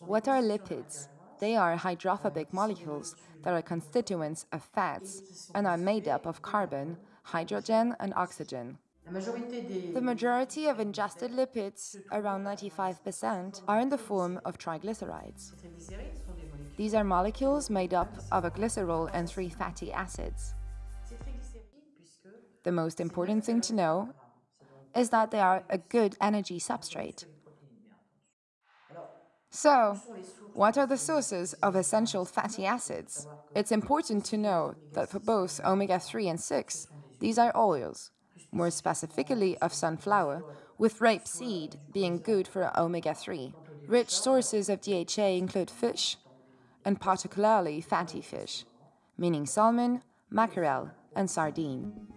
What are lipids? They are hydrophobic molecules that are constituents of fats and are made up of carbon, hydrogen, and oxygen. The majority of ingested lipids, around 95%, are in the form of triglycerides. These are molecules made up of a glycerol and three fatty acids. The most important thing to know is that they are a good energy substrate. So, what are the sources of essential fatty acids? It's important to know that for both omega-3 and 6, these are oils, more specifically of sunflower, with rapeseed being good for omega-3. Rich sources of DHA include fish, and particularly fatty fish, meaning salmon, mackerel, and sardine.